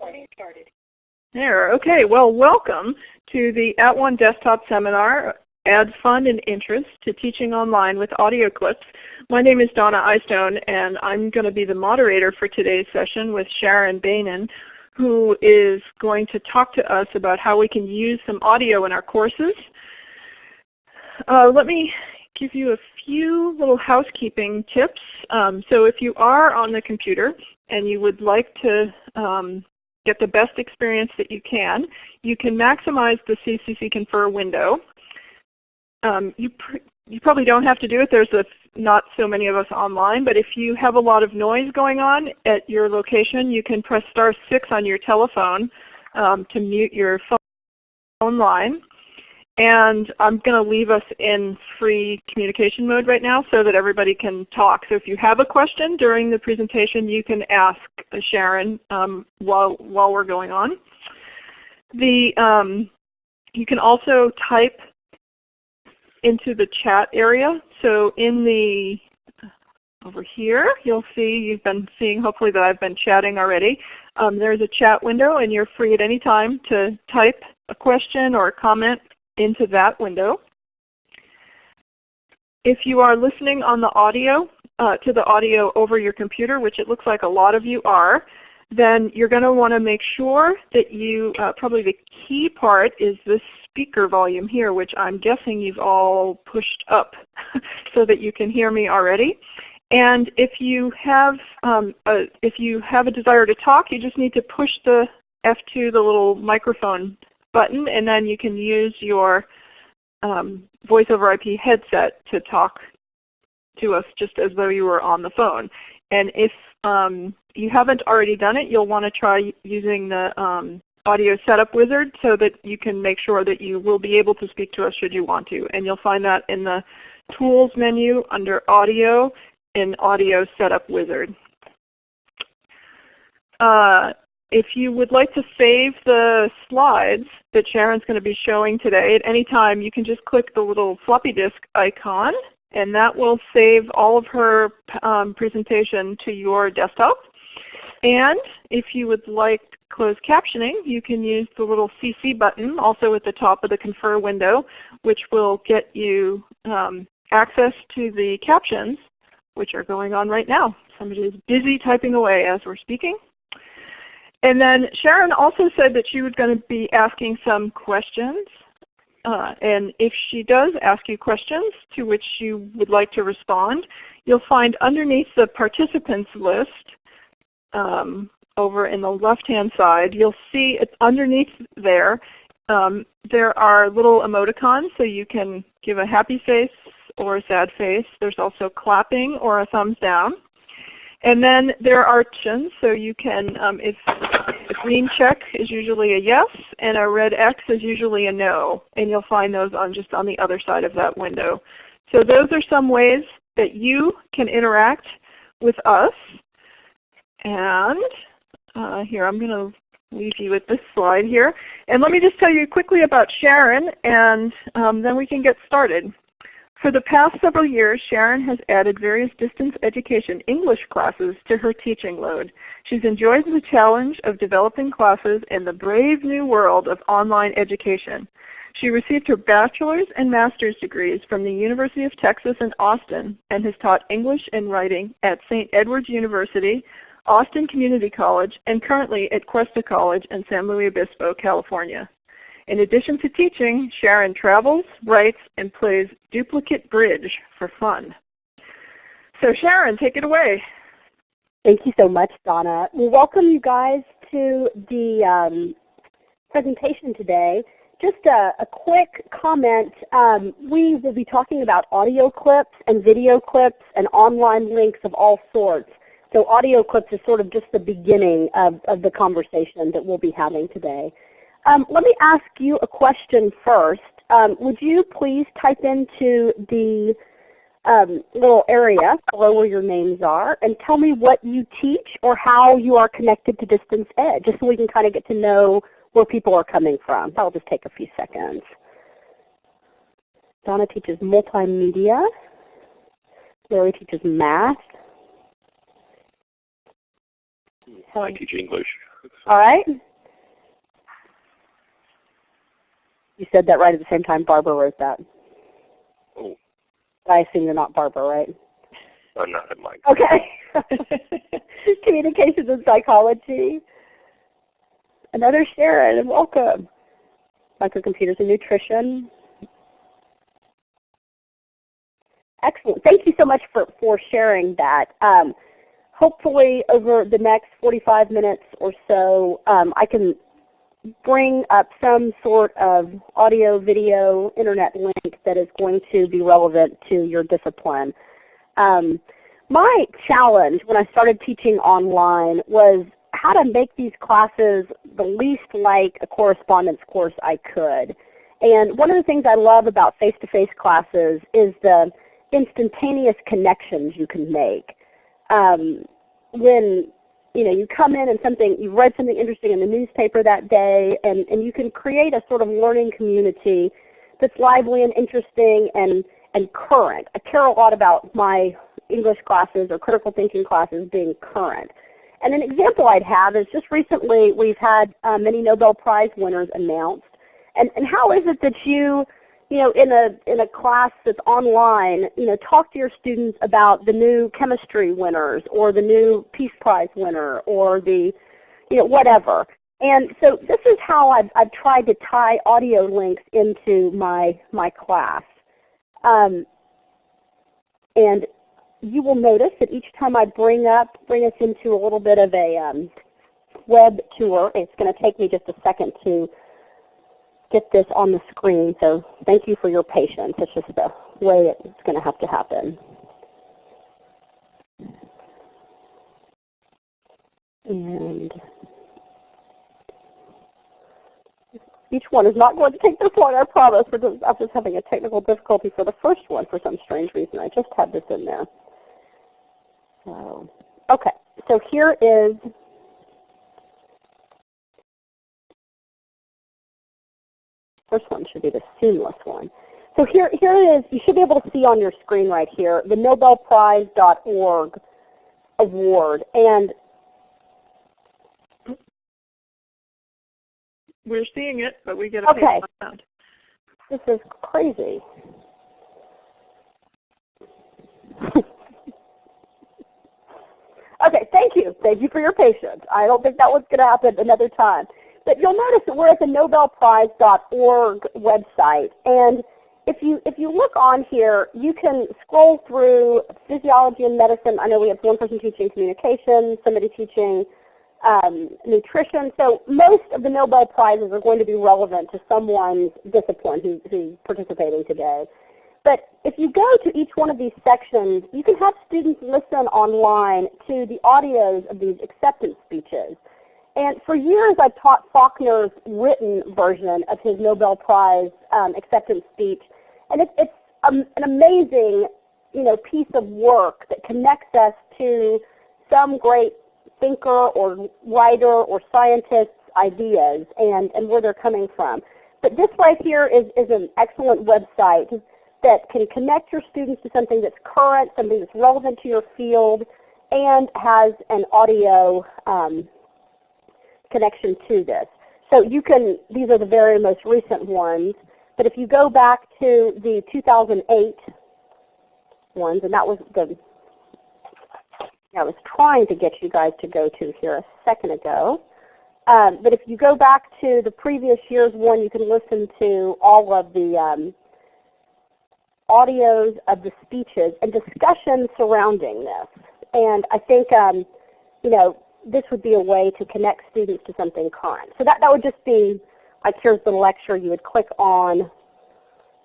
Recording started. There, okay. Well, welcome to the At One Desktop Seminar, Add Fun and Interest to Teaching Online with Audio Clips. My name is Donna Eystone, and I'm going to be the moderator for today's session with Sharon Bainan, who is going to talk to us about how we can use some audio in our courses. Uh, let me give you a few little housekeeping tips. Um, so if you are on the computer and you would like to um, get the best experience that you can, you can maximize the CCC Confer window. Um, you, pr you probably don't have to do it. There's a, not so many of us online, but if you have a lot of noise going on at your location, you can press star 6 on your telephone um, to mute your phone line. And I'm going to leave us in free communication mode right now so that everybody can talk. So if you have a question during the presentation, you can ask Sharon um, while, while we're going on. The, um, you can also type into the chat area. So in the over here, you'll see you've been seeing hopefully that I've been chatting already. Um, there's a chat window and you're free at any time to type a question or a comment into that window. If you are listening on the audio, uh, to the audio over your computer, which it looks like a lot of you are, then you're going to want to make sure that you, uh, probably the key part is this speaker volume here, which I'm guessing you've all pushed up so that you can hear me already. And if you have um, a, if you have a desire to talk, you just need to push the F2, the little microphone button, and then you can use your um, voice over IP headset to talk to us just as though you were on the phone. And if um, you haven't already done it, you'll want to try using the um, audio setup wizard so that you can make sure that you will be able to speak to us should you want to. And you'll find that in the Tools menu under Audio in Audio Setup Wizard. Uh, if you would like to save the slides that Sharon's going to be showing today at any time, you can just click the little floppy disk icon and that will save all of her um, presentation to your desktop. And if you would like closed captioning, you can use the little CC button also at the top of the Confer window, which will get you um, access to the captions, which are going on right now. Somebody is busy typing away as we're speaking. And then Sharon also said that she was going to be asking some questions. Uh, and if she does ask you questions to which you would like to respond, you'll find underneath the participants list um, over in the left-hand side, you'll see it's underneath there, um, there are little emoticons so you can give a happy face or a sad face. There's also clapping or a thumbs down. And then there are options, so you can, um, if a green check is usually a yes, and a red X is usually a no. And you'll find those on just on the other side of that window. So those are some ways that you can interact with us. And uh, here I'm going to leave you with this slide here. And let me just tell you quickly about Sharon, and um, then we can get started. For the past several years, Sharon has added various distance education English classes to her teaching load. She's enjoyed the challenge of developing classes in the brave new world of online education. She received her bachelor's and master's degrees from the University of Texas in Austin and has taught English and writing at St. Edward's University, Austin Community College, and currently at Cuesta College in San Luis Obispo, California. In addition to teaching, Sharon travels, writes, and plays duplicate bridge for fun. So Sharon, take it away. Thank you so much, Donna. We welcome you guys to the um, presentation today. Just a, a quick comment. Um, we will be talking about audio clips and video clips and online links of all sorts. So audio clips is sort of just the beginning of, of the conversation that we'll be having today. Um, let me ask you a question first. Um, would you please type into the um, little area below where your names are and tell me what you teach or how you are connected to Distance Ed, just so we can kind of get to know where people are coming from. That'll just take a few seconds. Donna teaches multimedia. Larry teaches math. I teach English. All right. You said that right at the same time Barbara wrote that. Oh. I assume you're not Barbara, right? I'm not at my. Okay. Communications and psychology. Another Sharon, and welcome. Microcomputers and nutrition. Excellent. Thank you so much for, for sharing that. Um, hopefully over the next 45 minutes or so, um, I can bring up some sort of audio, video, internet link that is going to be relevant to your discipline. Um, my challenge when I started teaching online was how to make these classes the least like a correspondence course I could. And one of the things I love about face-to-face -face classes is the instantaneous connections you can make. Um, when you know you come in and something you read something interesting in the newspaper that day, and, and you can create a sort of learning community that's lively and interesting and and current. I care a lot about my English classes or critical thinking classes being current. And an example I'd have is just recently we've had uh, many Nobel Prize winners announced. And, and how is it that you you know, in a in a class that's online, you know, talk to your students about the new chemistry winners or the new Peace Prize winner or the, you know, whatever. And so this is how I've, I've tried to tie audio links into my my class. Um, and you will notice that each time I bring up, bring us into a little bit of a um, web tour, it's going to take me just a second to get this on the screen, so thank you for your patience. It's just the way it's going to have to happen. And each one is not going to take this one, I promise. We're just, I'm just having a technical difficulty for the first one for some strange reason. I just had this in there. So, okay, so here is First one should be the seamless one. So here, here it is. You should be able to see on your screen right here the NobelPrize.org award. And we're seeing it, but we get a okay. sound. This is crazy. okay, thank you. Thank you for your patience. I don't think that was going to happen another time. But you'll notice that we're at the nobelprize.org website. And if you, if you look on here, you can scroll through physiology and medicine. I know we have one person teaching communication, somebody teaching um, nutrition. So most of the Nobel Prizes are going to be relevant to someone's discipline who, who's participating today. But if you go to each one of these sections, you can have students listen online to the audios of these acceptance speeches. And for years I've taught Faulkner's written version of his Nobel Prize um, acceptance speech. And it, it's um, an amazing you know, piece of work that connects us to some great thinker or writer or scientist's ideas and, and where they're coming from. But this right here is, is an excellent website that can connect your students to something that's current, something that's relevant to your field, and has an audio um, connection to this. So you can, these are the very most recent ones, but if you go back to the 2008 ones, and that was the, I was trying to get you guys to go to here a second ago. Um, but if you go back to the previous year's one, you can listen to all of the um, audios of the speeches and discussions surrounding this. And I think, um, you know, this would be a way to connect students to something current. So that, that would just be like here's the lecture. You would click on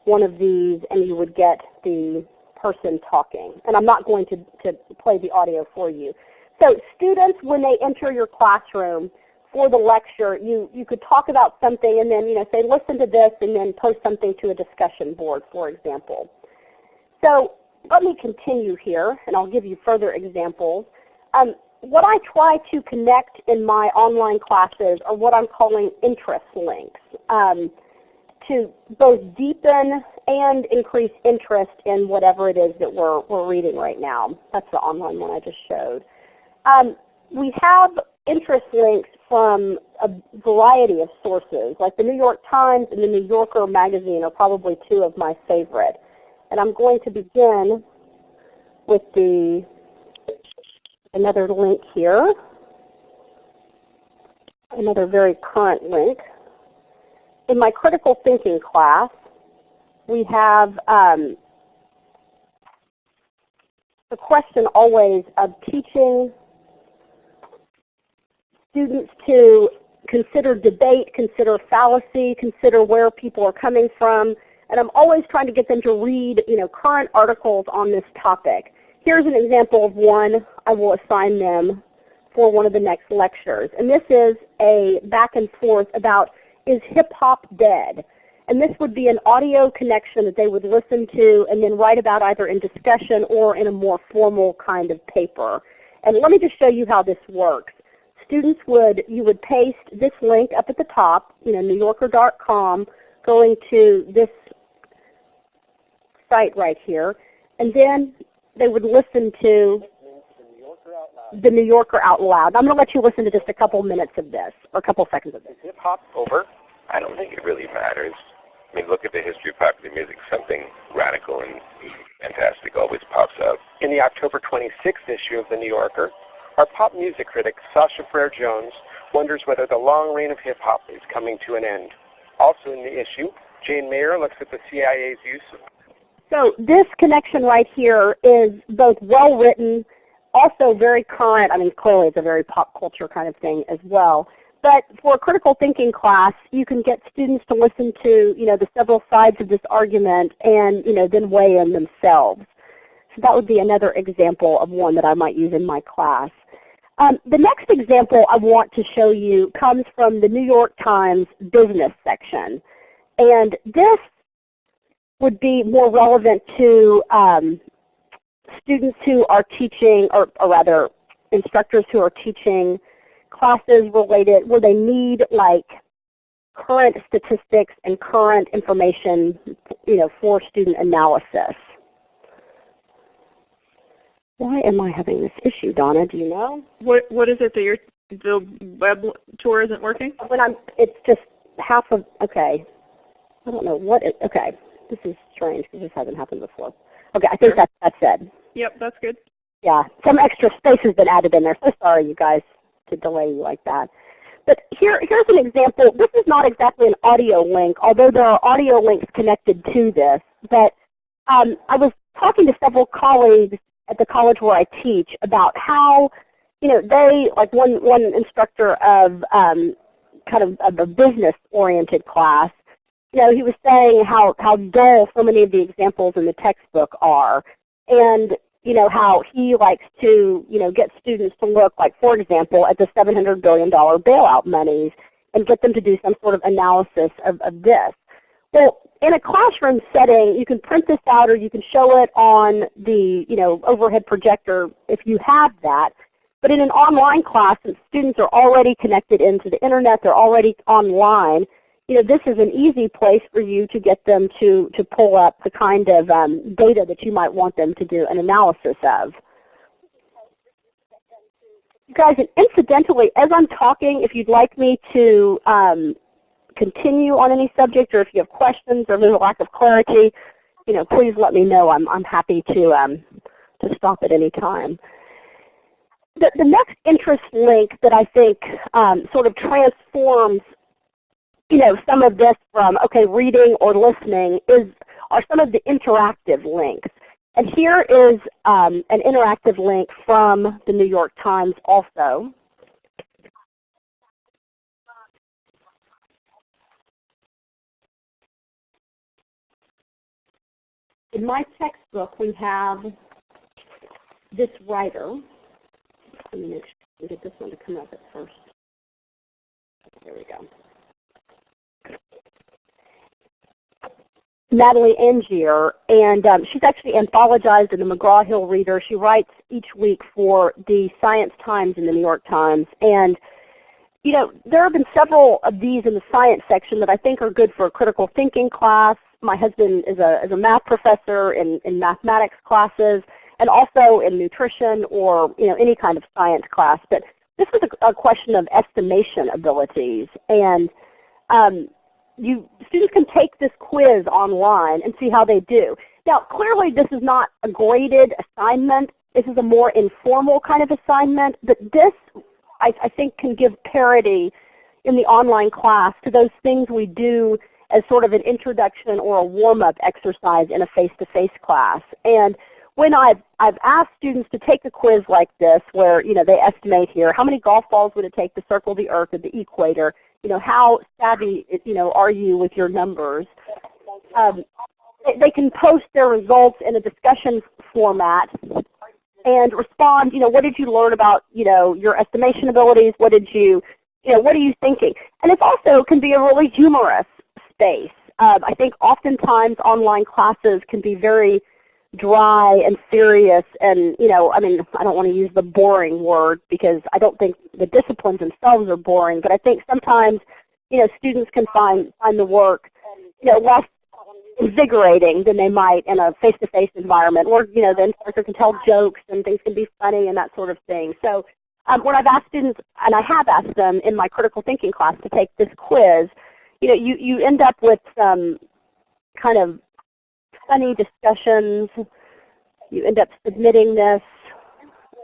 one of these and you would get the person talking. And I'm not going to, to play the audio for you. So students, when they enter your classroom for the lecture, you, you could talk about something and then you know, say listen to this and then post something to a discussion board, for example. So let me continue here and I'll give you further examples. Um, what I try to connect in my online classes are what I'm calling interest links um, to both deepen and increase interest in whatever it is that we're, we're reading right now. That's the online one I just showed. Um, we have interest links from a variety of sources. Like the New York Times and the New Yorker magazine are probably two of my favorite. And I'm going to begin with the another link here, another very current link. In my critical thinking class, we have um, the question always of teaching students to consider debate, consider fallacy, consider where people are coming from. And I'm always trying to get them to read you know, current articles on this topic. Here's an example of one I will assign them for one of the next lectures. And this is a back and forth about is hip hop dead? And this would be an audio connection that they would listen to and then write about either in discussion or in a more formal kind of paper. And let me just show you how this works students would, you would paste this link up at the top, you know, newyorker.com, going to this site right here, and then they would listen to the New Yorker out loud. I'm going to let you listen to just a couple minutes of this, or a couple seconds of this. Hip hop over? I don't think it really matters. I mean, look at the history of popular music. Something radical and fantastic always pops up. In the October 26th issue of the New Yorker, our pop music critic, Sasha Frere Jones, wonders whether the long reign of hip hop is coming to an end. Also in the issue, Jane Mayer looks at the CIA's use of so this connection right here is both well written, also very current. I mean, clearly it's a very pop culture kind of thing as well. But for a critical thinking class, you can get students to listen to you know the several sides of this argument and you know then weigh in themselves. So that would be another example of one that I might use in my class. Um, the next example I want to show you comes from the New York Times business section. And this would be more relevant to um, students who are teaching, or, or, rather instructors who are teaching classes related where they need like current statistics and current information you know, for student analysis. Why am I having this issue, Donna? Do you know? What What is it that your the web tour isn't working? When I'm, it's just half of. Okay, I don't know what. It, okay, this is strange because this hasn't happened before. Okay, I think sure. that's that's it. Yep, that's good. Yeah, some extra space has been added in there. So sorry, you guys, to delay you like that. But here, here's an example. This is not exactly an audio link, although there are audio links connected to this. But um, I was talking to several colleagues at the college where I teach about how you know they like one one instructor of um, kind of, of a business oriented class. You know, he was saying how how dull so many of the examples in the textbook are, and you know how he likes to you know get students to look like for example at the 700 billion dollar bailout monies and get them to do some sort of analysis of, of this. Well, in a classroom setting, you can print this out or you can show it on the you know, overhead projector if you have that. But in an online class, since students are already connected into the Internet, they're already online, you know, this is an easy place for you to get them to, to pull up the kind of um, data that you might want them to do an analysis of. You guys, and incidentally, as I'm talking, if you'd like me to um, continue on any subject or if you have questions or there's a lack of clarity, you know, please let me know. I'm, I'm happy to, um, to stop at any time. The, the next interest link that I think um, sort of transforms you know, some of this from okay, reading or listening is are some of the interactive links. And here is um, an interactive link from the New York Times also. in my textbook we have this writer. Let me make sure we get this one to come up at first. There we go. Natalie Angier, and um, she's actually anthologized in the McGraw-Hill Reader. She writes each week for the Science Times and the New York Times. And you know, there have been several of these in the science section that I think are good for a critical thinking class, my husband is a, is a math professor in, in mathematics classes and also in nutrition or you know, any kind of science class. But this was a, a question of estimation abilities. And um, you students can take this quiz online and see how they do. Now clearly this is not a graded assignment. This is a more informal kind of assignment, but this I, I think can give parity in the online class to those things we do as sort of an introduction or a warm-up exercise in a face-to-face -face class. And when I've, I've asked students to take a quiz like this where you know, they estimate here, how many golf balls would it take to circle the earth at the equator? You know, how savvy you know, are you with your numbers? Um, they can post their results in a discussion format and respond, you know, what did you learn about you know, your estimation abilities? What did you, you know, what are you thinking? And it also can be a really humorous space. Um, I think oftentimes online classes can be very dry and serious and you know I mean I don't want to use the boring word because I don't think the disciplines themselves are boring but I think sometimes you know students can find find the work you know less invigorating than they might in a face-to-face -face environment where you know the instructor can tell jokes and things can be funny and that sort of thing. So um, when I've asked students, and I have asked them in my critical thinking class to take this quiz, you know, you, you end up with some kind of funny discussions. You end up submitting this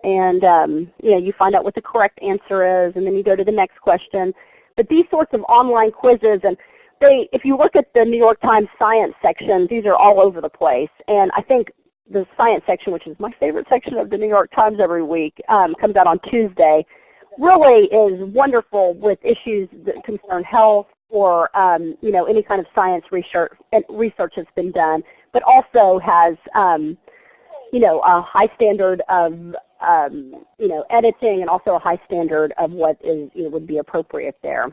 and um, you, know, you find out what the correct answer is and then you go to the next question. But these sorts of online quizzes, and they, if you look at the New York Times science section, these are all over the place. And I think the science section, which is my favorite section of the New York Times every week, um, comes out on Tuesday, really is wonderful with issues that concern health or um, you know, any kind of science research, research that's been done but also has um, you know, a high standard of um, you know, editing and also a high standard of what is, you know, would be appropriate there.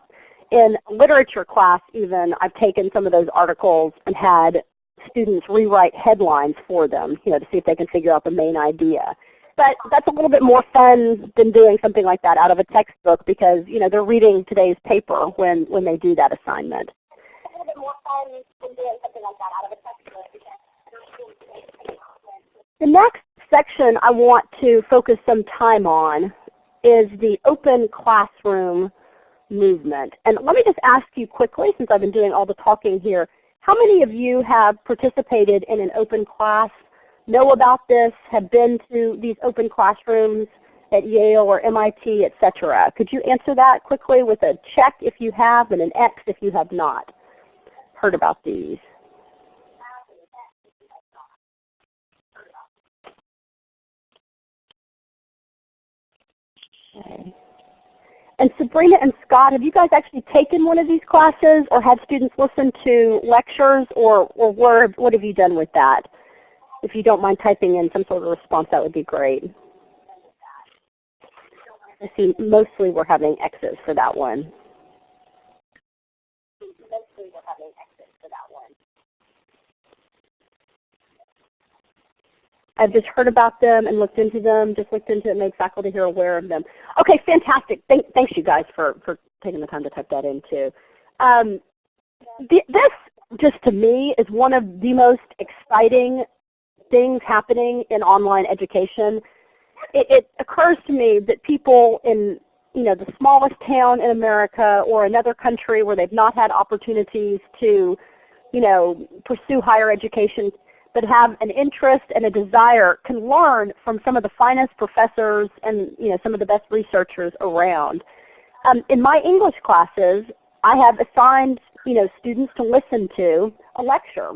In literature class even, I've taken some of those articles and had students rewrite headlines for them you know, to see if they can figure out the main idea. But that's a little bit more fun than doing something like that out of a textbook because you know, they're reading today's paper when, when they do that assignment. A little bit more fun than doing something like that out of a textbook the next section I want to focus some time on is the open classroom movement. And let me just ask you quickly, since I've been doing all the talking here, how many of you have participated in an open class, know about this, have been to these open classrooms at Yale or MIT, etc.? Could you answer that quickly with a check if you have and an X if you have not heard about these? Okay. And Sabrina and Scott, have you guys actually taken one of these classes or had students listen to lectures or, or what, what have you done with that? If you don't mind typing in some sort of response, that would be great. I see mostly we're having X's for that one. Mostly we're having X's for that one. I've just heard about them and looked into them, just looked into it, and made faculty here aware of them. Okay, fantastic. Thank, thanks you guys for, for taking the time to type that in too. Um, this, just to me, is one of the most exciting things happening in online education. It, it occurs to me that people in you know, the smallest town in America or another country where they've not had opportunities to you know, pursue higher education that have an interest and a desire can learn from some of the finest professors and you know, some of the best researchers around. Um, in my English classes, I have assigned you know, students to listen to a lecture.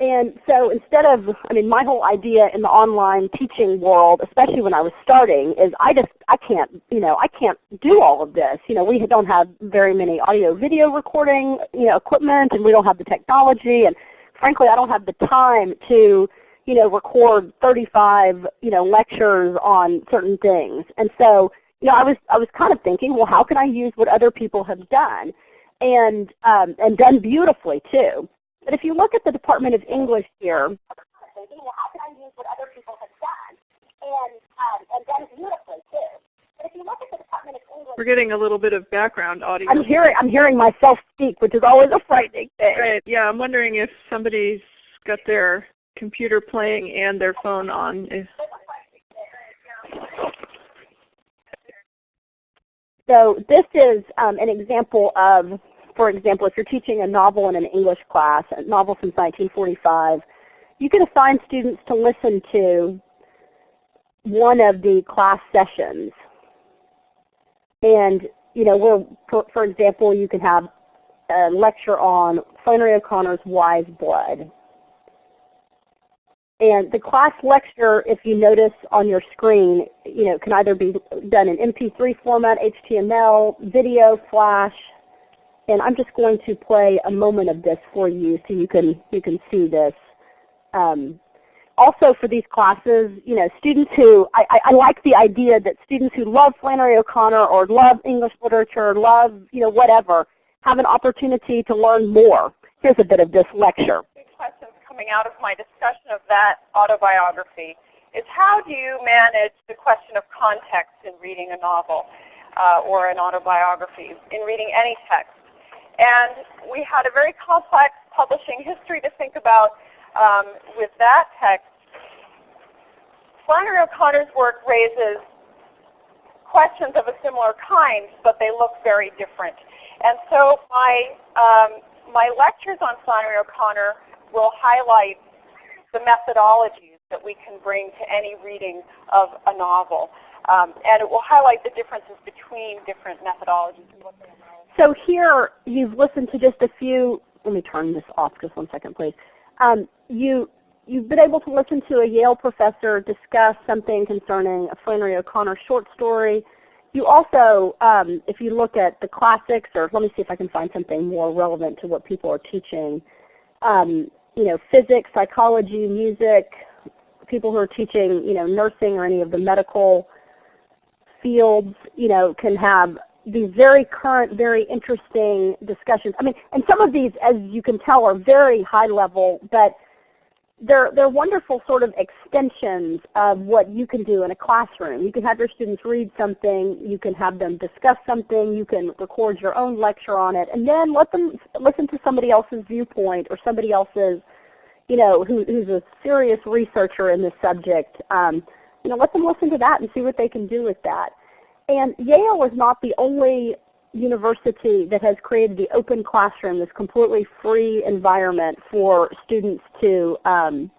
And so instead of, I mean my whole idea in the online teaching world, especially when I was starting, is I just, I can't, you know, I can't do all of this. You know, we don't have very many audio video recording you know, equipment and we don't have the technology and frankly I don't have the time to you know, record 35 you know, lectures on certain things. And so you know, I was, I was kind of thinking, well how can I use what other people have done? And, um, and done beautifully too. But if you look at the Department of English here, how can I use what other people have done? And, um, and done beautifully too. We're getting a little bit of background audio. I'm hearing I'm hearing myself speak, which is always a frightening thing. Right. Yeah, I'm wondering if somebody's got their computer playing and their phone on. If... So this is um, an example of, for example, if you're teaching a novel in an English class, a novel since 1945, you can assign students to listen to one of the class sessions. And you know, we're, for, for example, you can have a lecture on Flannery O'Connor's Wise Blood. And the class lecture, if you notice on your screen, you know, can either be done in MP3 format, HTML, video, Flash, and I'm just going to play a moment of this for you so you can you can see this. Um, also for these classes, you know, students who, I, I, like the idea that students who love Flannery O'Connor or love English literature, love, you know, whatever, have an opportunity to learn more. Here's a bit of this lecture Questions coming out of my discussion of that autobiography is how do you manage the question of context in reading a novel uh, or an autobiography, in reading any text. And we had a very complex publishing history to think about um, with that text. Flannery O'Connor's work raises questions of a similar kind, but they look very different. And so my, um, my lectures on Flannery O'Connor will highlight the methodologies that we can bring to any reading of a novel. Um, and it will highlight the differences between different methodologies. So here you've listened to just a few, let me turn this off just one second please. Um, you, you've been able to listen to a Yale professor discuss something concerning a Flannery O'Connor short story. You also, um, if you look at the classics, or let me see if I can find something more relevant to what people are teaching. Um, you know, physics, psychology, music, people who are teaching, you know, nursing or any of the medical fields, you know, can have these very current, very interesting discussions. I mean, and some of these, as you can tell, are very high level, but they're, they're wonderful sort of extensions of what you can do in a classroom. You can have your students read something, you can have them discuss something, you can record your own lecture on it, and then let them listen to somebody else's viewpoint or somebody else's, you know, who, who's a serious researcher in this subject. Um, you know, let them listen to that and see what they can do with that. And Yale is not the only university that has created the open classroom, this completely free environment for students to um,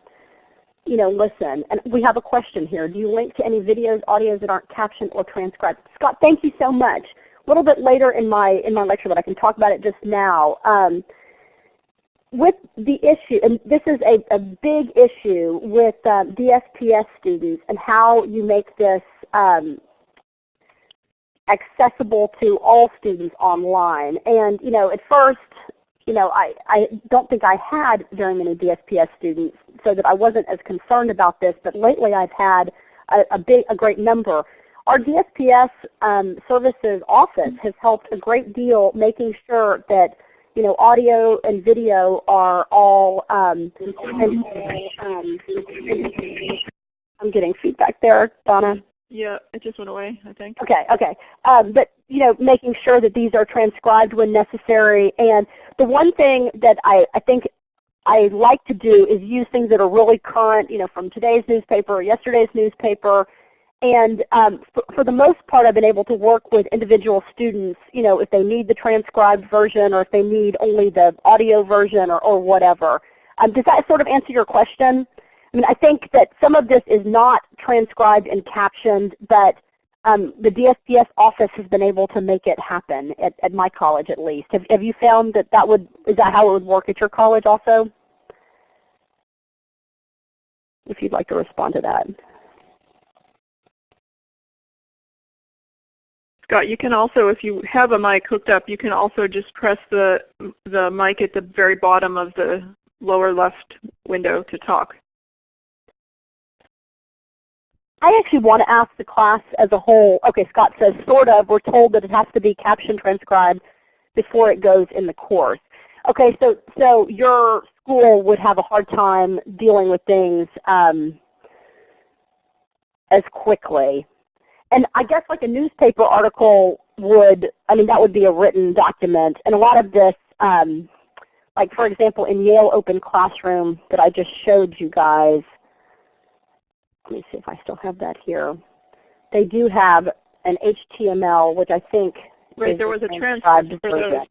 you know, listen. And we have a question here. Do you link to any videos, audios that aren't captioned or transcribed? Scott, thank you so much. A little bit later in my, in my lecture, but I can talk about it just now. Um, with the issue, and this is a, a big issue with um, DSPS students and how you make this um, accessible to all students online. And you know, at first, you know, I, I don't think I had very many DSPS students, so that I wasn't as concerned about this. But lately, I've had a, a big, a great number. Our DSPS um, services office has helped a great deal, making sure that you know, audio and video are all. Um, and, um, I'm getting feedback there, Donna. Yeah, it just went away, I think. Okay, okay. Um, but you know, making sure that these are transcribed when necessary. And the one thing that I, I think I like to do is use things that are really current, you know, from today's newspaper or yesterday's newspaper. And um, for, for, the most part, I've been able to work with individual students, you know, if they need the transcribed version or if they need only the audio version or, or whatever. Um, does that sort of answer your question? I mean, I think that some of this is not transcribed and captioned, but um, the DSPS office has been able to make it happen at, at my college at least. Have, have you found that that would, is that how it would work at your college also? If you'd like to respond to that. Scott, you can also, if you have a mic hooked up, you can also just press the, the mic at the very bottom of the lower left window to talk. I actually want to ask the class as a whole, okay, Scott says sort of, we're told that it has to be caption transcribed before it goes in the course. Okay, so, so your school would have a hard time dealing with things um, as quickly. And I guess like a newspaper article would, I mean that would be a written document. And a lot of this, um, like for example in Yale Open Classroom that I just showed you guys, let me see if I still have that here. They do have an HTML, which I think Right, is there was a transcript for those.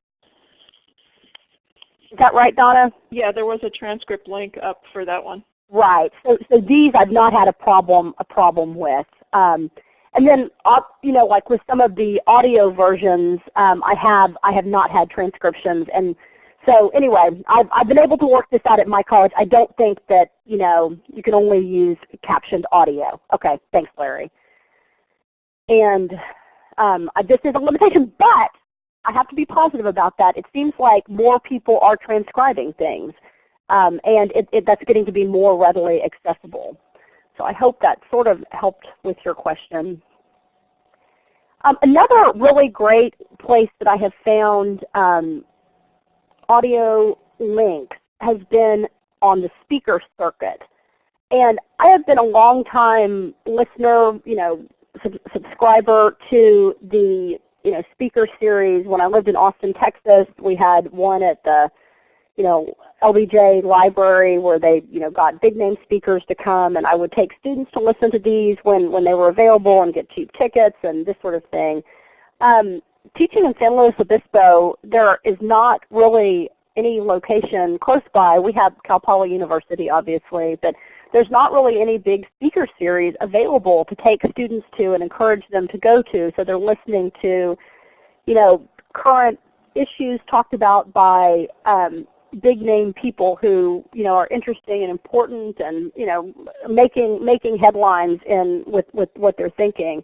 Is that right, Donna? Yeah, there was a transcript link up for that one. Right. So, so these I've not had a problem a problem with. Um, and then, you know, like with some of the audio versions, um, I have I have not had transcriptions. And so anyway, I've I've been able to work this out at my college. I don't think that you know you can only use captioned audio. Okay, thanks, Larry. And um, this is a limitation, but I have to be positive about that. It seems like more people are transcribing things um, and it, it, that's getting to be more readily accessible. So I hope that sort of helped with your question. Um, another really great place that I have found um, audio link has been on the speaker circuit. And I have been a long time listener, you know, sub subscriber to the you know, speaker series. When I lived in Austin, Texas, we had one at the you know, LBJ library where they you know, got big name speakers to come and I would take students to listen to these when, when they were available and get cheap tickets and this sort of thing. Um, teaching in San Luis Obispo, there is not really any location close by. We have Cal Poly University obviously, but there's not really any big speaker series available to take students to and encourage them to go to. So they're listening to you know, current issues talked about by um, big name people who you know are interesting and important and you know making making headlines in with with what they're thinking.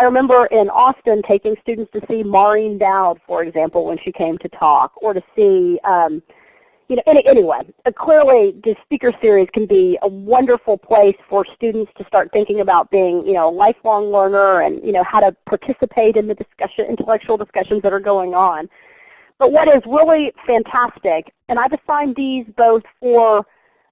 I remember in Austin taking students to see Maureen Dowd, for example, when she came to talk, or to see um, you know, any, anyway, uh, clearly the speaker series can be a wonderful place for students to start thinking about being you know, a lifelong learner and you know, how to participate in the discussion, intellectual discussions that are going on. But what is really fantastic, and I've assigned these both for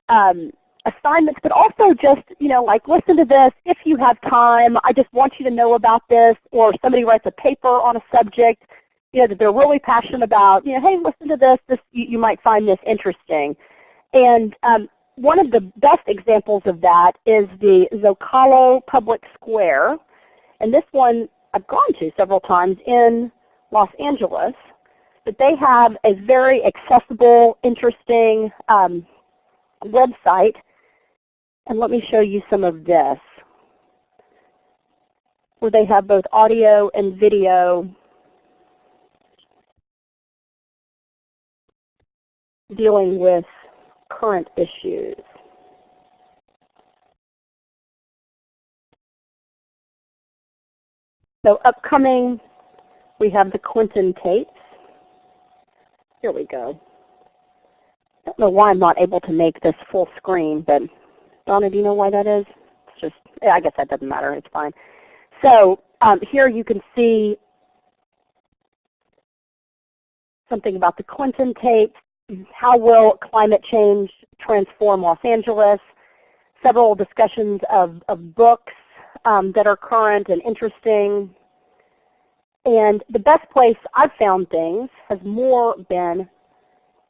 um, assignments, but also just you know, like listen to this if you have time. I just want you to know about this, or somebody writes a paper on a subject you know, that they're really passionate about. You know, hey, listen to this. This you, you might find this interesting. And um, one of the best examples of that is the Zocalo Public Square, and this one I've gone to several times in Los Angeles but they have a very accessible, interesting um, website. And let me show you some of this, where they have both audio and video dealing with current issues. So upcoming, we have the Clinton tapes. Here we go. I don't know why I'm not able to make this full screen, but Donna, do you know why that is? It's just, I guess that doesn't matter. It's fine. So um, here you can see something about the Clinton tapes. How will climate change transform Los Angeles? Several discussions of, of books um, that are current and interesting. And the best place I've found things has more been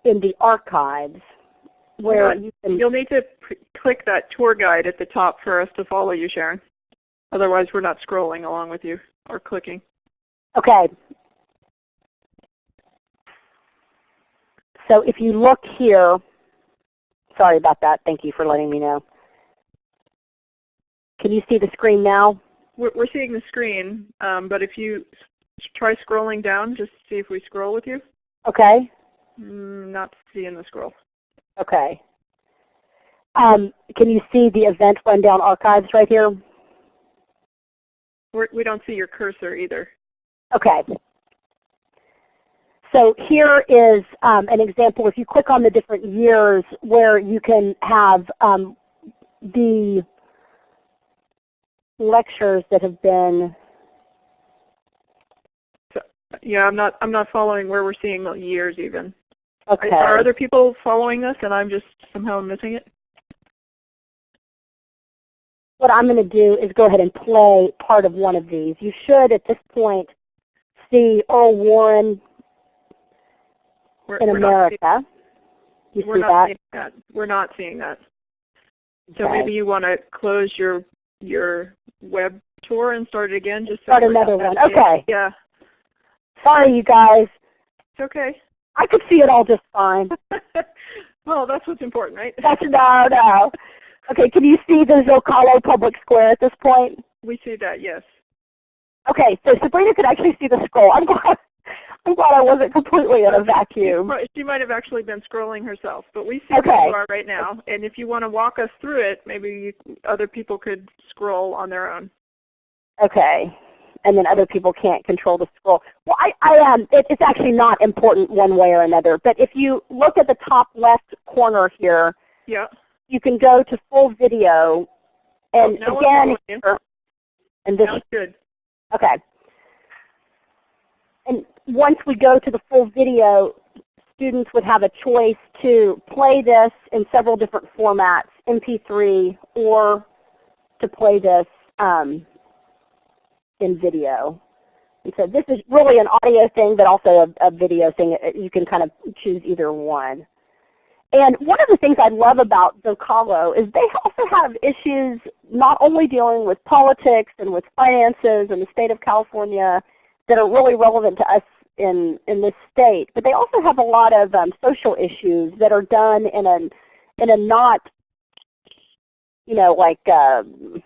in the archives where you can You'll need to click that tour guide at the top for us to follow you, Sharon. Otherwise we're not scrolling along with you or clicking. Okay. So if you look here, sorry about that. Thank you for letting me know. Can you see the screen now? We're, we're seeing the screen, um, but if you try scrolling down, just see if we scroll with you. Okay. Mm, not seeing the scroll. Okay. Um, can you see the event rundown archives right here? We're, we don't see your cursor either. Okay. So here is um, an example. If you click on the different years where you can have um, the lectures that have been, Yeah, I'm not. I'm not following where we're seeing the years even. Okay. Are, are other people following us, and I'm just somehow missing it? what I'm going to do is go ahead and play part of one of these. You should at this point see Earl Warren We're, in we're America. You we're see not that? seeing that. We're not seeing that. So Okay. maybe you want to close your your web tour and start it again. Just so Start another one. Okay. Yeah, Sorry, you guys. it's okay. I could see it all just fine. well, that's what's important, right? That's no, no. Okay, can you see the Zocalo Public Square at this point? we see that, yes. Okay, so Sabrina could actually see the scroll. I'm glad, I'm glad I wasn't completely in a vacuum. Right, She might have actually been scrolling herself, but we see Okay. where you are right now. And if you want to walk us through it, maybe you, other people could scroll on their own. Okay. And then other people can't control the scroll. Well, I, I um, it, it's actually not important one way or another. But if you look at the top left corner here, Yeah. you can go to full video. And Oh, again, here- and this good. Okay. And once we go to the full video, students would have a choice to play this in several different formats, MP3 or to play this um, in video. And so this is really an audio thing, but also a, a video thing. Uh, You can kind of choose either one. And one of the things I love about Zocalo is they also have issues not only dealing with politics and with finances and the state of California that are really relevant to us in, in this state, but they also have a lot of um, social issues that are done in a, in a not, you know, like um,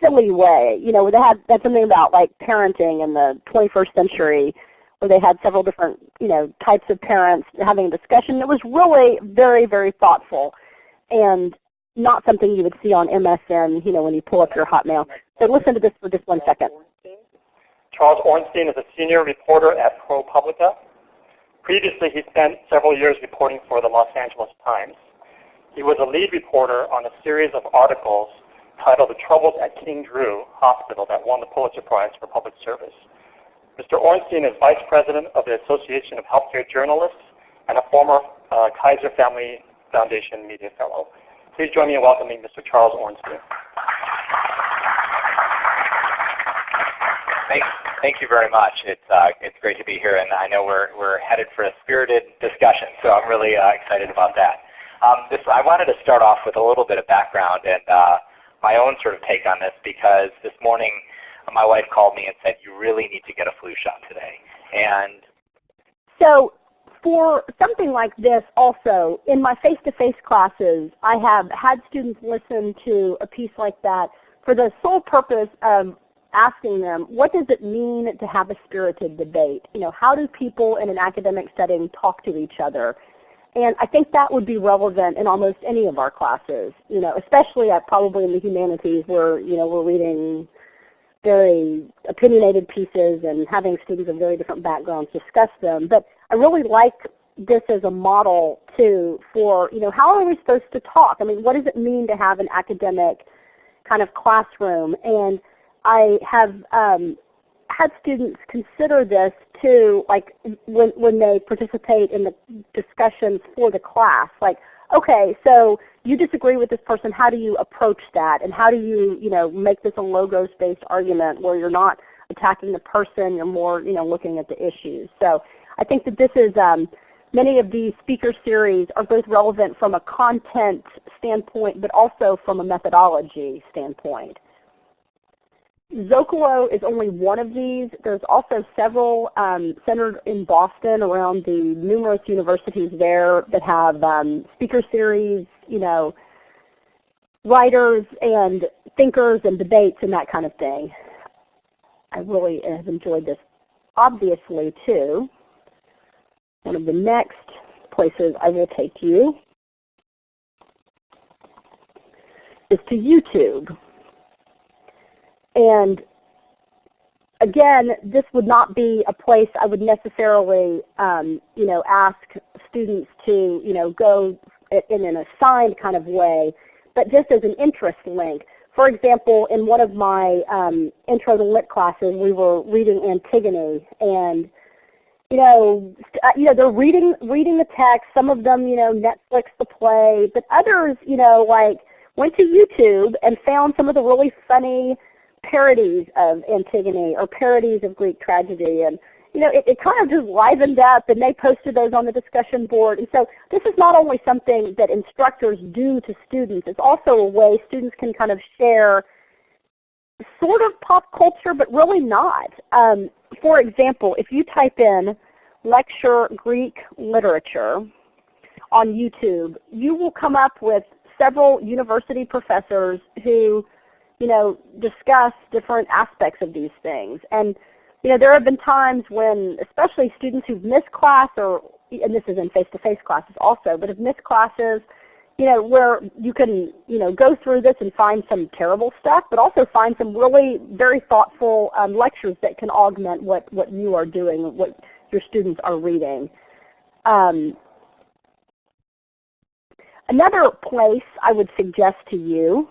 silly way. You know, they had that's something about like parenting in the 21st century where they had several different you know types of parents having a discussion. It was really very very thoughtful, and not something you would see on MSN. You know when you pull up your Hotmail. So listen to this for just one second. Charles Ornstein is a senior reporter at ProPublica. Previously, he spent several years reporting for the Los Angeles Times. He was a lead reporter on a series of articles titled The Troubles at King Drew Hospital that won the Pulitzer Prize for Public Service. Mr. Ornstein is Vice President of the Association of Healthcare Journalists and a former uh, Kaiser Family Foundation Media Fellow. Please join me in welcoming Mr. Charles Ornstein. Thank, thank you very much. It's uh, it's great to be here, and I know we're we're headed for a spirited discussion, so I'm really uh, excited about that. Um, this I wanted to start off with a little bit of background and uh, my own sort of take on this because this morning my wife called me and said you really need to get a flu shot today, and So for something like this also, in my face-to-face classes, I have had students listen to a piece like that for the sole purpose of asking them, what does it mean to have a spirited debate? You know, how do people in an academic setting talk to each other? And I think that would be relevant in almost any of our classes, you know, especially at probably in the humanities where, you know, we're reading very opinionated pieces and having students of very different backgrounds discuss them. But I really like this as a model too for, you know, how are we supposed to talk? I mean, what does it mean to have an academic kind of classroom? And I have um, had students consider this too, like when, when they participate in the discussions for the class. Like, okay, so you disagree with this person, how do you approach that? And how do you, you know, make this a logos-based argument where you're not attacking the person, you're more, you know, looking at the issues. So I think that this is, um, many of these speaker series are both relevant from a content standpoint, but also from a methodology standpoint. Zocalo is only one of these. There's also several um, centered in Boston around the numerous universities there that have um, speaker series, you know, writers and thinkers and debates and that kind of thing. I really have enjoyed this obviously too. One of the next places I will take you is to YouTube. And again, this would not be a place I would necessarily, um, you know, ask students to, you know, go in an assigned kind of way, but just as an interest link. For example, in one of my um, intro to lit classes, we were reading Antigone, and you know, uh, you know, they're reading reading the text. Some of them, you know, Netflix the play, but others, you know, like went to YouTube and found some of the really funny parodies of Antigone or parodies of Greek tragedy. And you know, it, it kind of just livened up and they posted those on the discussion board. And so this is not only something that instructors do to students, it's also a way students can kind of share sort of pop culture, but really not. Um, for example, if you type in lecture Greek literature on YouTube, you will come up with several university professors who you know, discuss different aspects of these things. And you know, there have been times when, especially students who've missed class, or and this is in face-to-face -face classes also, but have missed classes, you know, where you can, you know, go through this and find some terrible stuff, but also find some really very thoughtful um, lectures that can augment what, what you are doing, what your students are reading. Um, another place I would suggest to you,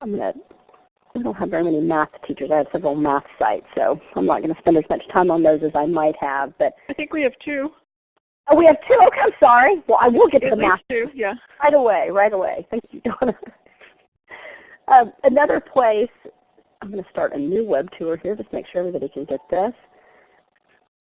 I'm to I don't have very many math teachers. I have several math sites, so I'm not going to spend as much time on those as I might have. But I think we have two. Oh, we have two. Okay, I'm sorry. Well, I will get to At the math. two, yeah. Right away, right away. Thank you, Donna. um, another place, I'm going to start a new web tour here, just make sure everybody can get this.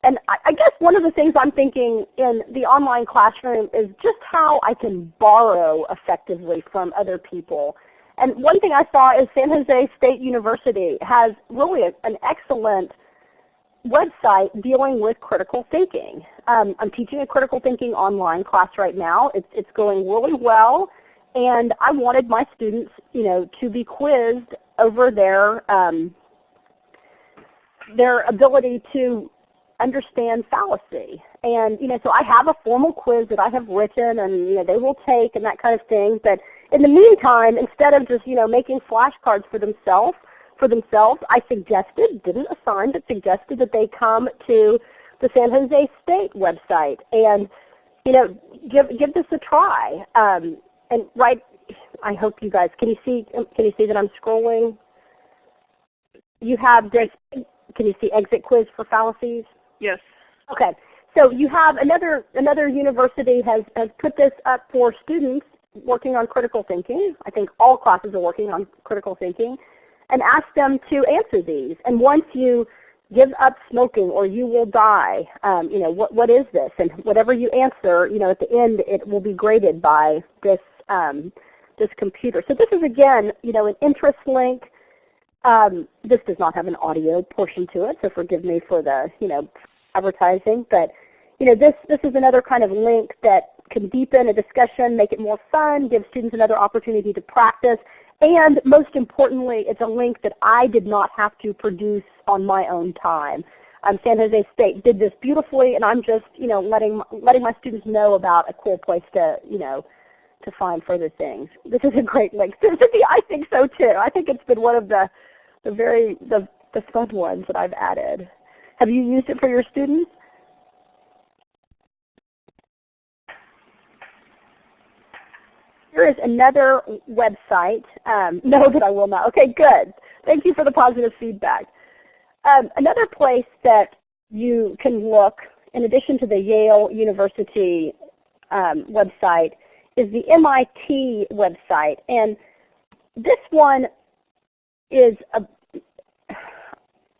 And I, I guess one of the things I'm thinking in the online classroom is just how I can borrow effectively from other people. And one thing I saw is San Jose State University has really an excellent website dealing with critical thinking. Um, I'm teaching a critical thinking online class right now. It's, it's going really well. And I wanted my students you know, to be quizzed over their, um, their ability to understand fallacy. And you know, so I have a formal quiz that I have written and you know, they will take and that kind of thing. But in the meantime, instead of just you know, making flashcards for themselves, for themselves, I suggested, didn't assign, but suggested that they come to the San Jose State website and you know, give give this a try. Um, and right, I hope you guys can you see can you see that I'm scrolling? You have this. Can you see exit quiz for fallacies? Yes. Okay. So you have another another university has has put this up for students working on critical thinking. I think all classes are working on critical thinking, and ask them to answer these. And once you give up smoking or you will die, um, you know what what is this? And whatever you answer, you know at the end it will be graded by this um, this computer. So this is again you know an interest link. Um, this does not have an audio portion to it, so forgive me for the you know advertising. But you know this this is another kind of link that can deepen a discussion, make it more fun, give students another opportunity to practice, and most importantly, it's a link that I did not have to produce on my own time. Um, San Jose State did this beautifully, and I'm just you know letting letting my students know about a cool place to you know to find further things. This is a great link. I think so too. I think it's been one of the the very the the fun ones that I've added. Have you used it for your students? Here is another website. Um, no, that I will not. Okay, good. Thank you for the positive feedback. Um, another place that you can look, in addition to the Yale University um, website, is the MIT website. And this one is, a,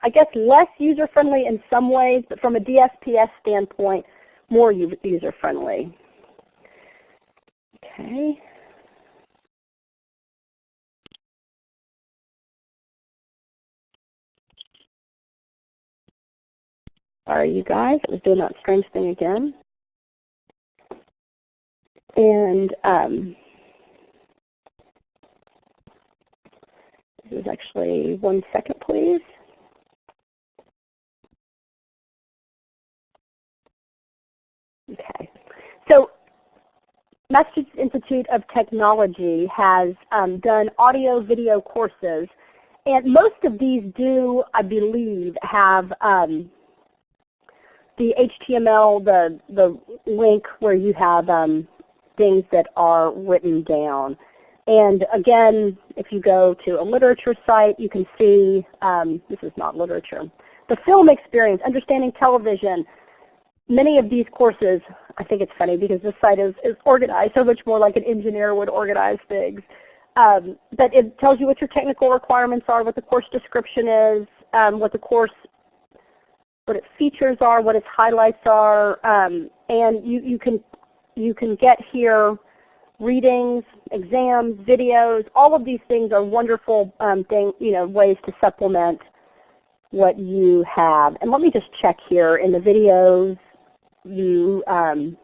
I guess, less user-friendly in some ways, but from a DSPS standpoint, more user-friendly. Okay. Sorry, you guys. I was doing that strange thing again. And um, this is actually one second, please. Okay. So Massachusetts Institute of Technology has um, done audio video courses. And most of these do, I believe, have um, the HTML, the, the link where you have um, things that are written down. And again, if you go to a literature site, you can see, um, this is not literature, the film experience, understanding television. Many of these courses, I think it's funny because this site is, is organized so much more like an engineer would organize things. Um, but it tells you what your technical requirements are, what the course description is, um, what the course what its features are, what its highlights are, um, and you, you can you can get here readings, exams, videos, all of these things are wonderful um, thing, you know, ways to supplement what you have. And let me just check here in the videos you um,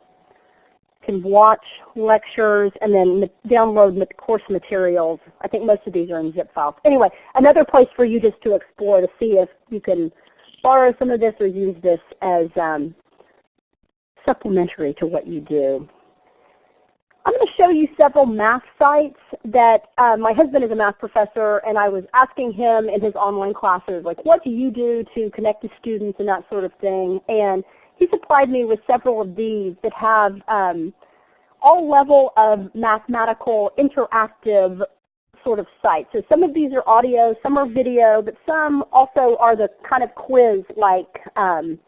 can watch lectures and then download course materials. I think most of these are in zip files. Anyway, another place for you just to explore to see if you can borrow some of this or use this as um, supplementary to what you do. I'm going to show you several math sites that uh, my husband is a math professor and I was asking him in his online classes, like what do you do to connect to students and that sort of thing. And he supplied me with several of these that have um, all level of mathematical interactive sort of sites. So some of these are audio, some are video, but some also are the kind of quiz-like um,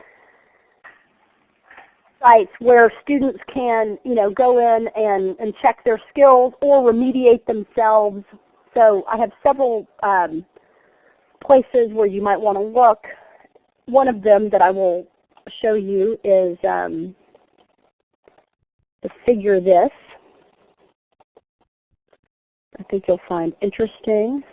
sites where students can you know, go in and, and check their skills or remediate themselves. So I have several um, places where you might want to look. One of them that I will show you is um, the figure this. I think you'll find interesting.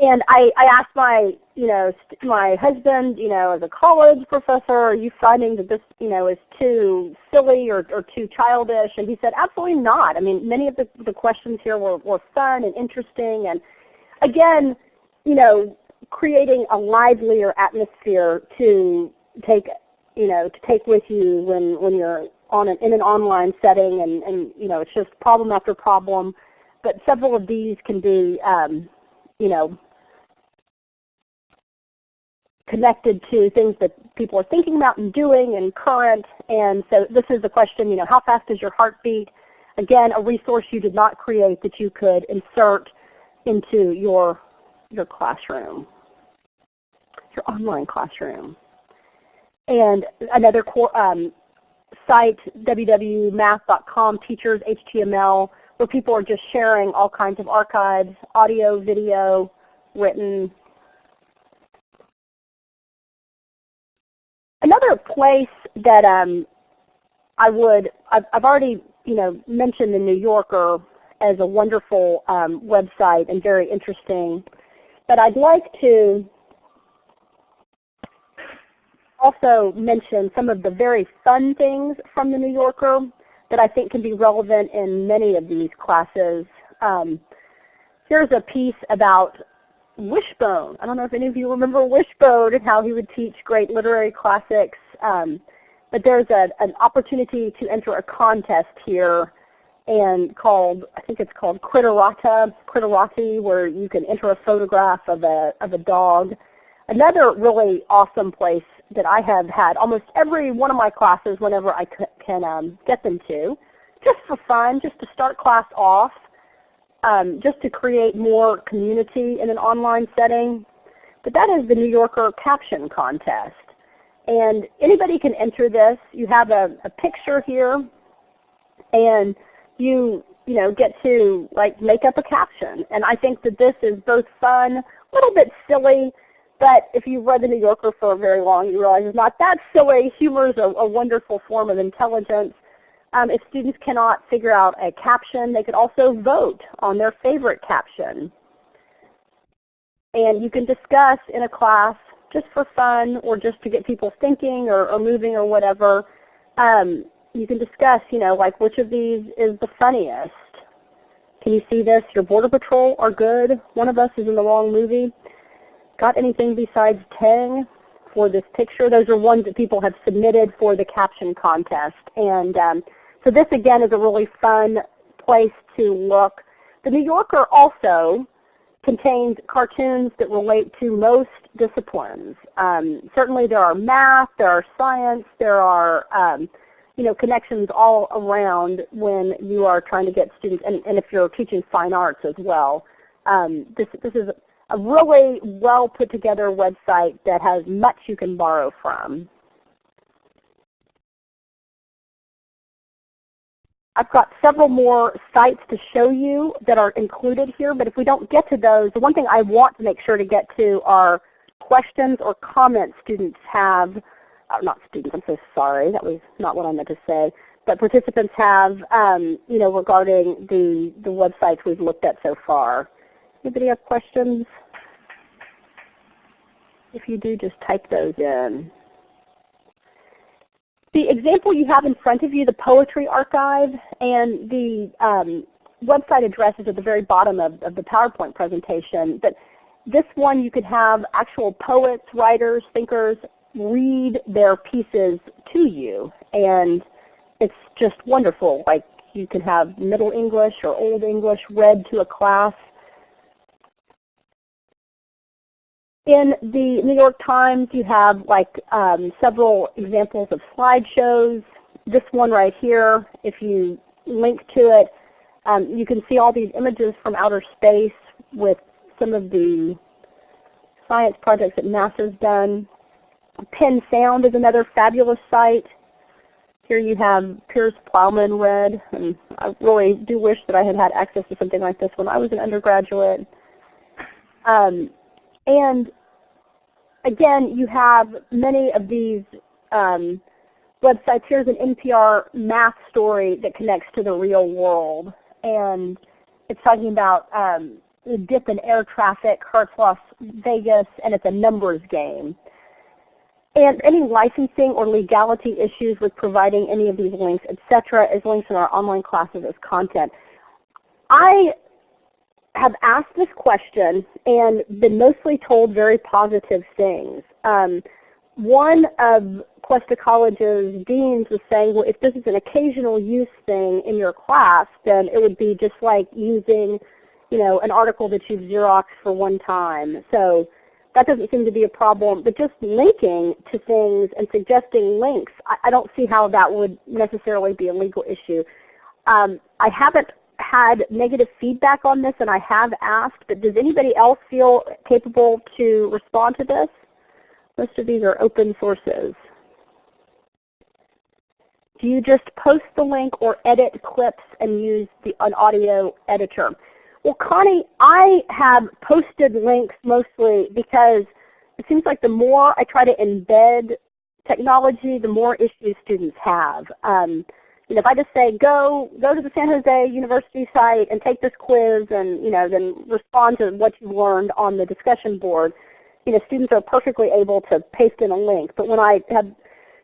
And I, I asked my, you know, my husband, you know, as a college professor, are you finding that this, you know, is too silly or, or too childish? And he said, absolutely not. I mean, many of the, the questions here were, were fun and interesting. And again, you know, creating a livelier atmosphere to take, you know, to take with you when, when you're on an, in an online setting and, and, you know, it's just problem after problem. But several of these can be, um, you know, connected to things that people are thinking about and doing and current. And so this is the question, you know, how fast is your heartbeat? Again, a resource you did not create that you could insert into your, your classroom, your online classroom. And another um, site, www.math.com, Teachers HTML, where people are just sharing all kinds of archives, audio, video, written, Another place that um, I would, I've, I've, already you know, mentioned the New Yorker as a wonderful um, website and very interesting, but I'd like to also mention some of the very fun things from the New Yorker that I think can be relevant in many of these classes. Um, here's a piece about Wishbone. I don't know if any of you remember Wishbone and how he would teach great literary classics. Um, but there's a, an opportunity to enter a contest here and called, I think it's called Critterata, Critterati, where you can enter a photograph of a, of a dog. Another really awesome place that I have had almost every one of my classes whenever I can um, get them to, just for fun, just to start class off, um, just to create more community in an online setting. But that is the New Yorker Caption Contest. And anybody can enter this. You have a, a picture here and you you know get to like make up a caption. And I think that this is both fun, a little bit silly, but if you've read the New Yorker for very long, you realize it's not that silly. Humor is a, a wonderful form of intelligence. Um, if students cannot figure out a caption, they could also vote on their favorite caption. And you can discuss in a class just for fun or just to get people thinking or, or moving or whatever. Um, you can discuss, you know, like which of these is the funniest. Can you see this? Your Border Patrol are good. One of us is in the wrong movie. Got anything besides Tang for this picture? Those are ones that people have submitted for the caption contest. And um, so this again is a really fun place to look. The New Yorker also contains cartoons that relate to most disciplines. Um, certainly there are math, there are science, there are um, you know, connections all around when you are trying to get students, and, and if you're teaching fine arts as well. Um, this, this is a really well put together website that has much you can borrow from. I've got several more sites to show you that are included here, but if we don't get to those, the one thing I want to make sure to get to are questions or comments students have, uh, not students, I'm so sorry, that was not what I meant to say, but participants have um, you know, regarding the, the websites we've looked at so far. Anybody have questions? If you do, just type those in. The example you have in front of you, the Poetry Archive, and the um, website address is at the very bottom of, of the PowerPoint presentation. But this one you could have actual poets, writers, thinkers read their pieces to you. And it's just wonderful. Like you can have Middle English or Old English read to a class. In the New York Times you have like um, several examples of slideshows. This one right here, if you link to it, um, you can see all these images from outer space with some of the science projects that NASA's done. Penn Sound is another fabulous site. Here you have Piers Plowman read, and I really do wish that I had had access to something like this when I was an undergraduate. Um, and again, you have many of these um, websites. Here's an NPR math story that connects to the real world. And it's talking about um, the dip in air traffic hurts Las Vegas, and it's a numbers game. And any licensing or legality issues with providing any of these links, etc., is links in our online classes as content. I have asked this question and been mostly told very positive things. Um, one of Cuesta College's deans was saying, well, if this is an occasional use thing in your class, then it would be just like using you know, an article that you've Xeroxed for one time. So that doesn't seem to be a problem. But just linking to things and suggesting links, I, I don't see how that would necessarily be a legal issue. Um, I haven't had negative feedback on this and I have asked, but does anybody else feel capable to respond to this? Most of these are open sources. Do you just post the link or edit clips and use the, an audio editor? Well, Connie, I have posted links mostly because it seems like the more I try to embed technology, the more issues students have. Um, you know, if I just say go go to the San Jose University site and take this quiz and you know then respond to what you learned on the discussion board, you know, students are perfectly able to paste in a link. But when I have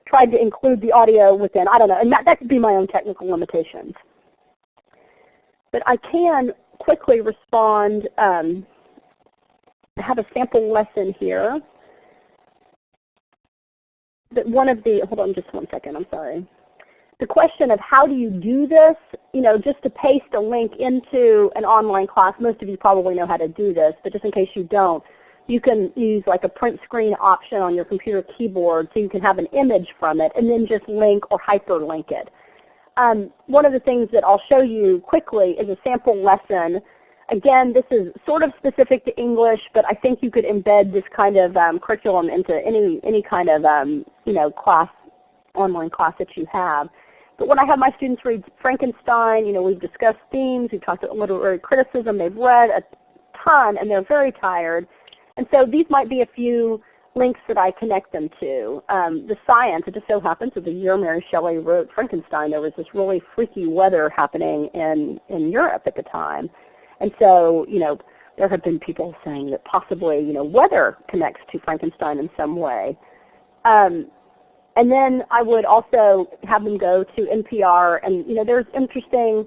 tried to include the audio within, I don't know, and that, that could be my own technical limitations. But I can quickly respond. Um, I have a sample lesson here. But one of the, hold on just one second, I'm sorry. The question of how do you do this, you know, just to paste a link into an online class, most of you probably know how to do this, but just in case you don't, you can use like a print screen option on your computer keyboard so you can have an image from it and then just link or hyperlink it. Um, one of the things that I'll show you quickly is a sample lesson. Again, this is sort of specific to English, but I think you could embed this kind of um, curriculum into any, any kind of um, you know, class, online class that you have. But when I have my students read Frankenstein, you know, we've discussed themes, we've talked about literary criticism, they've read a ton and they're very tired. And so these might be a few links that I connect them to. Um, the science, it just so happens that the year Mary Shelley wrote Frankenstein, there was this really freaky weather happening in, in Europe at the time. And so, you know, there have been people saying that possibly, you know, weather connects to Frankenstein in some way. Um, and then I would also have them go to NPR and you know there's interesting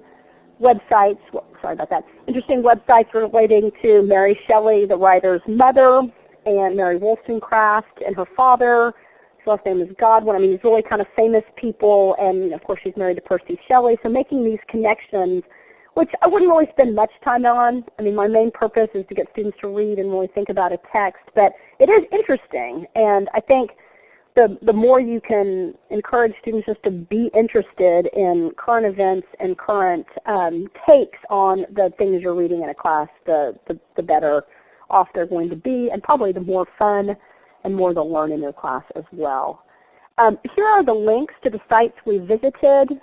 websites, sorry about that, interesting websites relating to Mary Shelley, the writer's mother, and Mary Wollstonecraft and her father. His last name is Godwin. I mean, these really kind of famous people, and of course she's married to Percy Shelley. So making these connections, which I wouldn't really spend much time on. I mean, my main purpose is to get students to read and really think about a text, but it is interesting, and I think the, the more you can encourage students just to be interested in current events and current um, takes on the things you're reading in a class, the, the, the better off they're going to be, and probably the more fun and more they'll learn in their class as well. Um, here are the links to the sites we visited.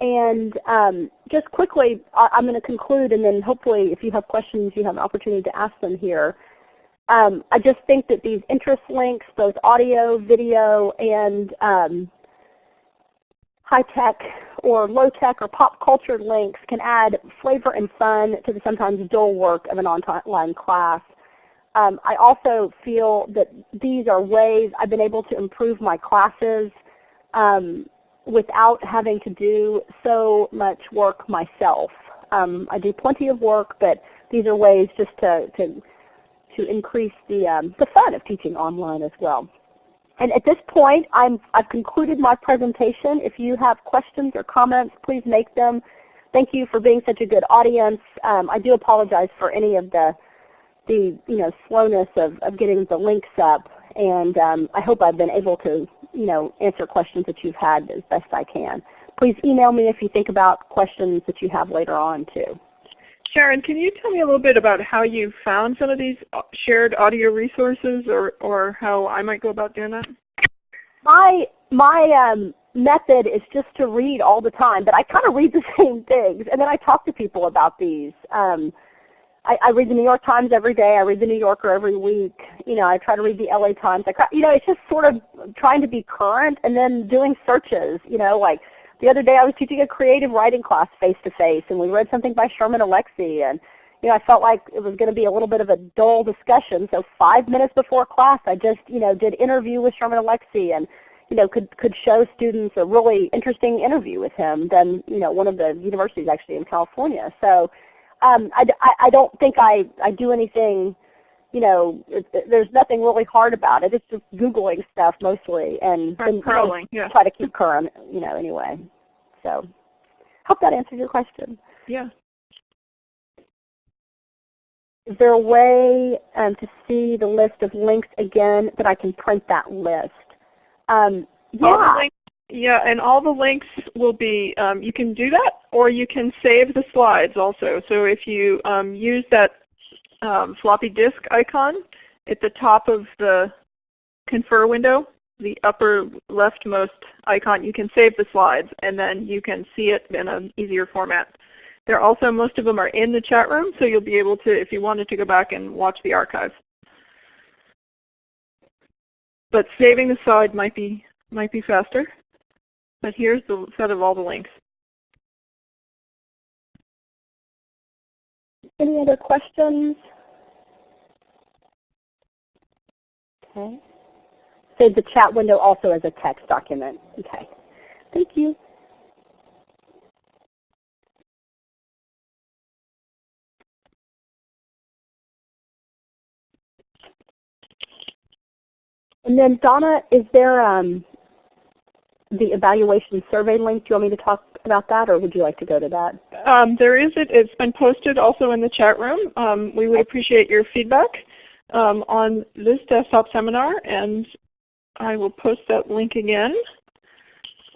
And um, just quickly, I, am going to conclude, and then hopefully if you have questions, you have an opportunity to ask them here. Um, I just think that these interest links, both audio, video, and um, high-tech or low-tech or pop culture links can add flavor and fun to the sometimes dull work of an online class. Um, I also feel that these are ways I've been able to improve my classes um, without having to do so much work myself. Um, I do plenty of work, but these are ways just to, to, to increase the, um, the fun of teaching online as well. And at this point, i have concluded my presentation. If you have questions or comments, please make them. Thank you for being such a good audience. Um, I do apologize for any of the, the you know, slowness of, of getting the links up. And um, I hope I've been able to you know, answer questions that you've had as best I can. Please email me if you think about questions that you have later on too. Sharon, can you tell me a little bit about how you found some of these uh, shared audio resources or, or how I might go about doing that? My, my um, method is just to read all the time, but I kind of read the same things and then I talk to people about these. Um, I, I read the New York Times every day. I read the New Yorker every week. You know, I try to read the LA Times. I, try, you know, it's just sort of trying to be current and then doing searches. You know, like the other day I was teaching a creative writing class face to face, and we read something by Sherman Alexie, and you know, I felt like it was going to be a little bit of a dull discussion. So five minutes before class, I just you know did interview with Sherman Alexie, and you know could could show students a really interesting interview with him than you know one of the universities actually in California. So um, I, I, I don't think I, I do anything, you know, it, it, there's nothing really hard about it. It's just Googling stuff mostly and, and Scrolling, yeah. try to keep current, you know, anyway. So hope that answered your question. Yeah. Is there a way um, to see the list of links again that I can print that list? Um, yeah. Yeah, and all the links will be, um, you can do that or you can save the slides also. So if you um, use that um, floppy disk icon at the top of the confer window, the upper leftmost icon, you can save the slides and then you can see it in an easier format. There also, most of them are in the chat room, so you'll be able to, if you wanted to go back and watch the archive. But saving the slide might be, might be faster. But here's the set of all the links. Any other questions? Okay. Save the chat window also as a text document. Okay. Thank you. And then Donna, is there um, the evaluation survey link. Do you want me to talk about that or would you like to go to that? Um, there is it. It's been posted also in the chat room. Um, we would appreciate your feedback um, on this desktop seminar and I will post that link again.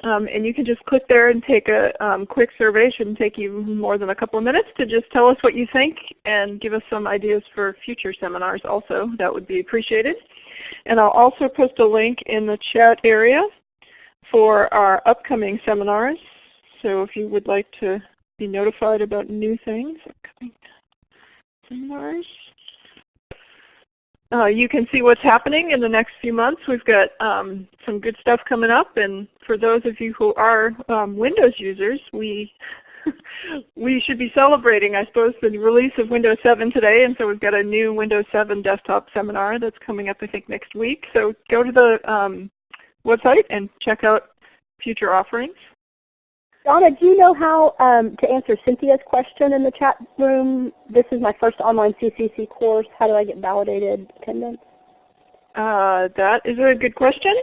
Um, and you can just click there and take a um, quick survey. It shouldn't take you more than a couple of minutes to just tell us what you think and give us some ideas for future seminars also. That would be appreciated. And I'll also post a link in the chat area for our upcoming seminars. So if you would like to be notified about new things, upcoming seminars. Uh, you can see what's happening in the next few months. We've got um, some good stuff coming up, and for those of you who are um, Windows users, we we should be celebrating, I suppose, the release of Windows 7 today, and so we've got a new Windows 7 desktop seminar that's coming up, I think, next week. So go to the um, website and check out future offerings. Donna, do you know how um, to answer Cynthia's question in the chat room? This is my first online CCC course. How do I get validated attendance? Uh, that is a good question.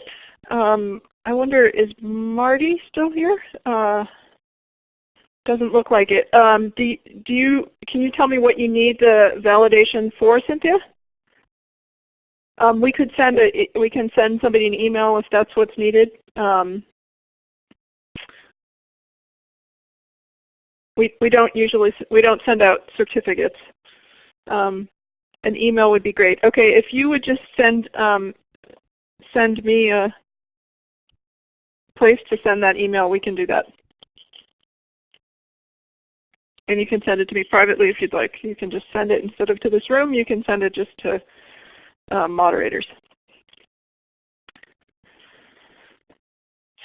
Um, I wonder, is Marty still here? Uh, doesn't look like it. Um, do, do you, can you tell me what you need the validation for, Cynthia? Um, we could send a, we can send somebody an email if that's what's needed. Um, we we don't usually we don't send out certificates. Um, an email would be great. Okay, if you would just send um, send me a place to send that email, we can do that. And you can send it to me privately if you'd like. You can just send it instead of to this room. You can send it just to uh, moderators.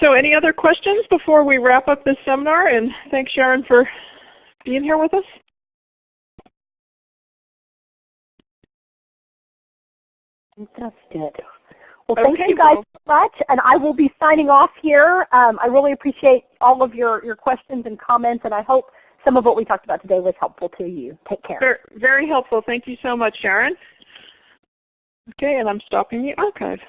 So any other questions before we wrap up this seminar? And thanks Sharon for being here with us. That's good. Well, thank Okay, you guys well- so much, and I will be signing off here. Um, I really appreciate all of your, your questions and comments, and I hope some of what we talked about today was helpful to you. Take care. Very, very helpful. Thank you so much, Sharon. Okay, and I'm stopping the archive.